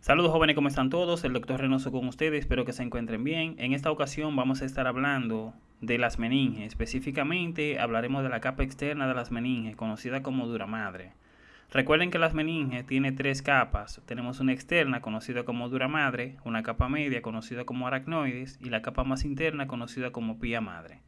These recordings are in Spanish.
Saludos jóvenes, ¿cómo están todos? El doctor Reynoso con ustedes, espero que se encuentren bien. En esta ocasión vamos a estar hablando de las meninges, específicamente hablaremos de la capa externa de las meninges, conocida como duramadre. Recuerden que las meninges tiene tres capas. Tenemos una externa conocida como duramadre, una capa media conocida como aracnoides y la capa más interna conocida como pía madre.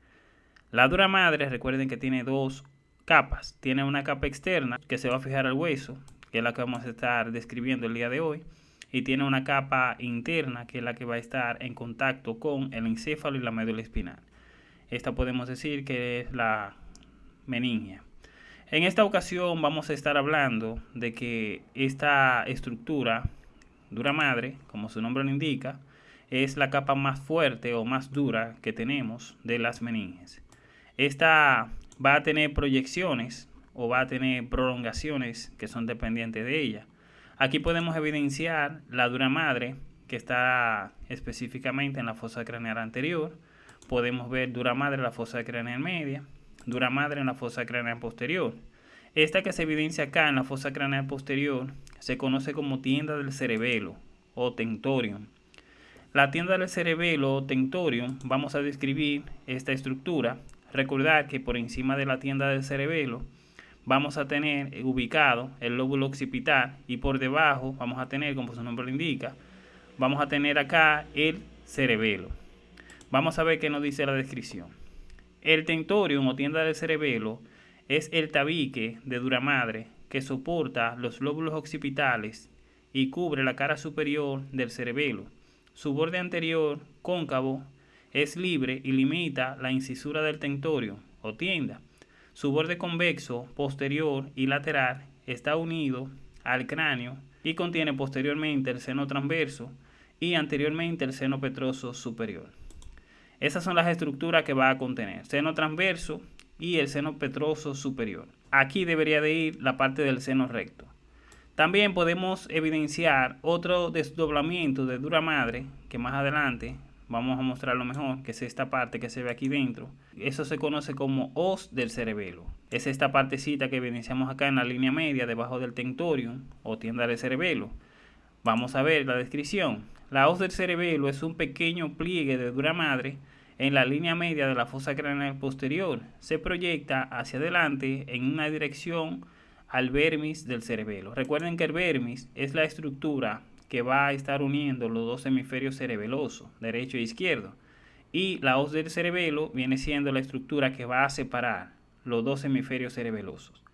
La duramadre, recuerden que tiene dos capas. Tiene una capa externa que se va a fijar al hueso, que es la que vamos a estar describiendo el día de hoy y tiene una capa interna que es la que va a estar en contacto con el encéfalo y la médula espinal. Esta podemos decir que es la meninge. En esta ocasión vamos a estar hablando de que esta estructura dura madre, como su nombre lo indica, es la capa más fuerte o más dura que tenemos de las meninges. Esta va a tener proyecciones o va a tener prolongaciones que son dependientes de ella. Aquí podemos evidenciar la dura madre que está específicamente en la fosa craneal anterior. Podemos ver dura madre en la fosa craneal media, dura madre en la fosa craneal posterior. Esta que se evidencia acá en la fosa craneal posterior se conoce como tienda del cerebelo o tentorium. La tienda del cerebelo o tentorium vamos a describir esta estructura. Recordar que por encima de la tienda del cerebelo vamos a tener ubicado el lóbulo occipital y por debajo vamos a tener, como su nombre lo indica, vamos a tener acá el cerebelo. Vamos a ver qué nos dice la descripción. El tentorium o tienda del cerebelo es el tabique de dura madre que soporta los lóbulos occipitales y cubre la cara superior del cerebelo. Su borde anterior, cóncavo, es libre y limita la incisura del tentorio o tienda su borde convexo posterior y lateral está unido al cráneo y contiene posteriormente el seno transverso y anteriormente el seno petroso superior. Esas son las estructuras que va a contener, seno transverso y el seno petroso superior. Aquí debería de ir la parte del seno recto. También podemos evidenciar otro desdoblamiento de dura madre que más adelante vamos a mostrarlo mejor, que es esta parte que se ve aquí dentro. Eso se conoce como os del cerebelo. Es esta partecita que evidenciamos acá en la línea media debajo del tentorium o tienda del cerebelo. Vamos a ver la descripción. La os del cerebelo es un pequeño pliegue de dura madre en la línea media de la fosa craneal posterior. Se proyecta hacia adelante en una dirección al vermis del cerebelo. Recuerden que el vermis es la estructura que va a estar uniendo los dos hemisferios cerebelosos, derecho e izquierdo. Y la hoz del cerebelo viene siendo la estructura que va a separar los dos hemisferios cerebelosos.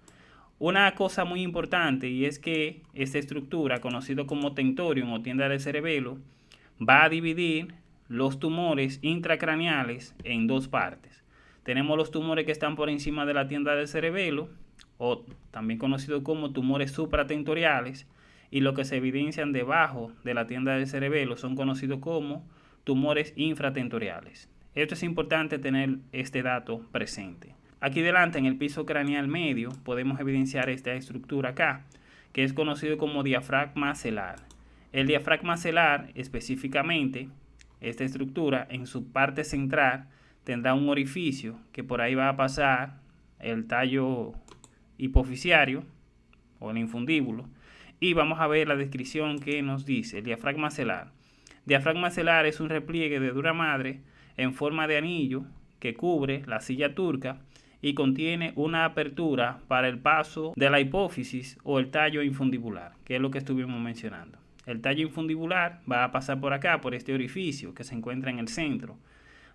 Una cosa muy importante y es que esta estructura, conocido como tentorium o tienda del cerebelo, va a dividir los tumores intracraneales en dos partes. Tenemos los tumores que están por encima de la tienda del cerebelo, o también conocido como tumores supratentoriales, y lo que se evidencian debajo de la tienda del cerebelo son conocidos como tumores infratentoriales. Esto es importante tener este dato presente. Aquí delante en el piso craneal medio podemos evidenciar esta estructura acá, que es conocido como diafragma celar. El diafragma celar específicamente, esta estructura en su parte central tendrá un orificio que por ahí va a pasar el tallo hipofisiario o el infundíbulo y vamos a ver la descripción que nos dice el diafragma celar. Diafragma celar es un repliegue de dura madre en forma de anillo que cubre la silla turca y contiene una apertura para el paso de la hipófisis o el tallo infundibular, que es lo que estuvimos mencionando. El tallo infundibular va a pasar por acá, por este orificio que se encuentra en el centro.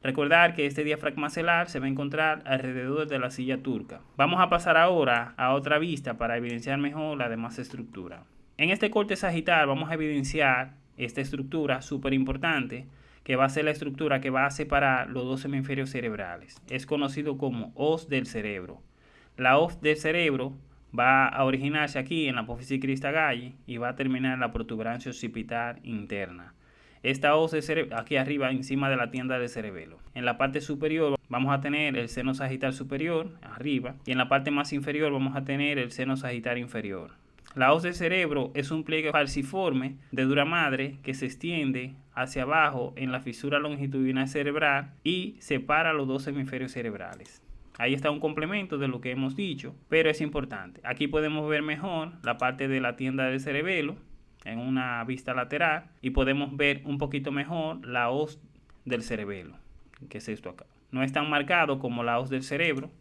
Recordar que este diafragma celar se va a encontrar alrededor de la silla turca. Vamos a pasar ahora a otra vista para evidenciar mejor la demás estructura. En este corte sagital vamos a evidenciar esta estructura súper importante que va a ser la estructura que va a separar los dos hemisferios cerebrales. Es conocido como hoz del cerebro. La hoz del cerebro va a originarse aquí en la apófisis crista galli y va a terminar en la protuberancia occipital interna. Esta hoz cerebro, aquí arriba encima de la tienda del cerebelo. En la parte superior vamos a tener el seno sagital superior, arriba, y en la parte más inferior vamos a tener el seno sagital inferior. La hoz del cerebro es un pliegue falciforme de dura madre que se extiende hacia abajo en la fisura longitudinal cerebral y separa los dos hemisferios cerebrales. Ahí está un complemento de lo que hemos dicho, pero es importante. Aquí podemos ver mejor la parte de la tienda del cerebelo, en una vista lateral y podemos ver un poquito mejor la hoz del cerebelo, que es esto acá. No es tan marcado como la hoz del cerebro,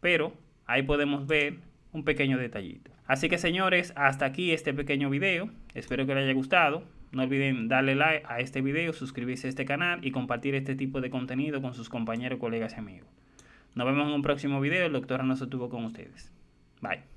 pero ahí podemos ver un pequeño detallito. Así que señores, hasta aquí este pequeño video. Espero que les haya gustado. No olviden darle like a este video, suscribirse a este canal y compartir este tipo de contenido con sus compañeros, colegas y amigos. Nos vemos en un próximo video. El doctor no se tuvo con ustedes. Bye.